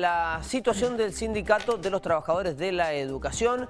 La situación del sindicato de los trabajadores de la educación,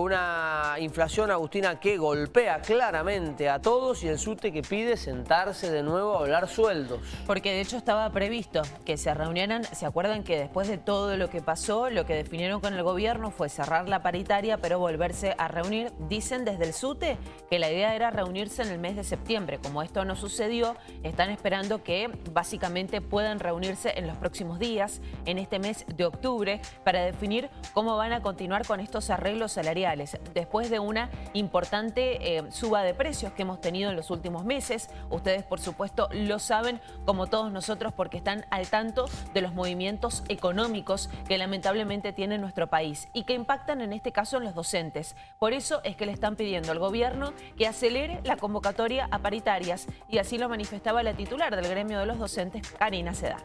una inflación, Agustina, que golpea claramente a todos y el SUTE que pide sentarse de nuevo a hablar sueldos. Porque de hecho estaba previsto que se reunieran, se acuerdan que después de todo lo que pasó, lo que definieron con el gobierno fue cerrar la paritaria, pero volverse a reunir. Dicen desde el SUTE que la idea era reunirse en el mes de septiembre. Como esto no sucedió, están esperando que básicamente puedan reunirse en los próximos días, en este mes de octubre, para definir cómo van a continuar con estos arreglos salariales después de una importante eh, suba de precios que hemos tenido en los últimos meses. Ustedes, por supuesto, lo saben, como todos nosotros, porque están al tanto de los movimientos económicos que lamentablemente tiene nuestro país y que impactan en este caso en los docentes. Por eso es que le están pidiendo al gobierno que acelere la convocatoria a paritarias y así lo manifestaba la titular del gremio de los docentes, Karina Sedano.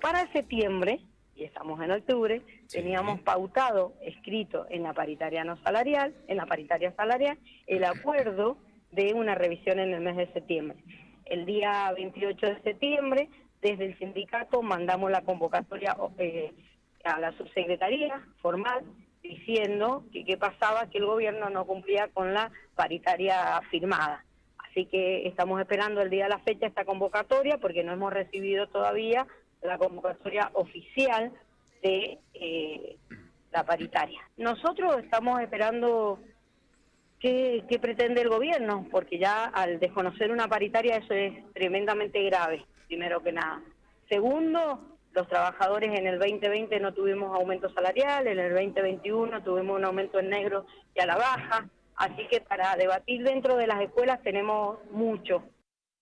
Para septiembre y estamos en octubre, teníamos pautado, escrito en la paritaria no salarial, en la paritaria salarial, el acuerdo de una revisión en el mes de septiembre. El día 28 de septiembre, desde el sindicato mandamos la convocatoria eh, a la subsecretaría formal diciendo que qué pasaba que el gobierno no cumplía con la paritaria firmada. Así que estamos esperando el día de la fecha esta convocatoria porque no hemos recibido todavía la convocatoria oficial de eh, la paritaria. Nosotros estamos esperando qué, qué pretende el gobierno, porque ya al desconocer una paritaria eso es tremendamente grave, primero que nada. Segundo, los trabajadores en el 2020 no tuvimos aumento salarial, en el 2021 tuvimos un aumento en negro y a la baja, así que para debatir dentro de las escuelas tenemos mucho.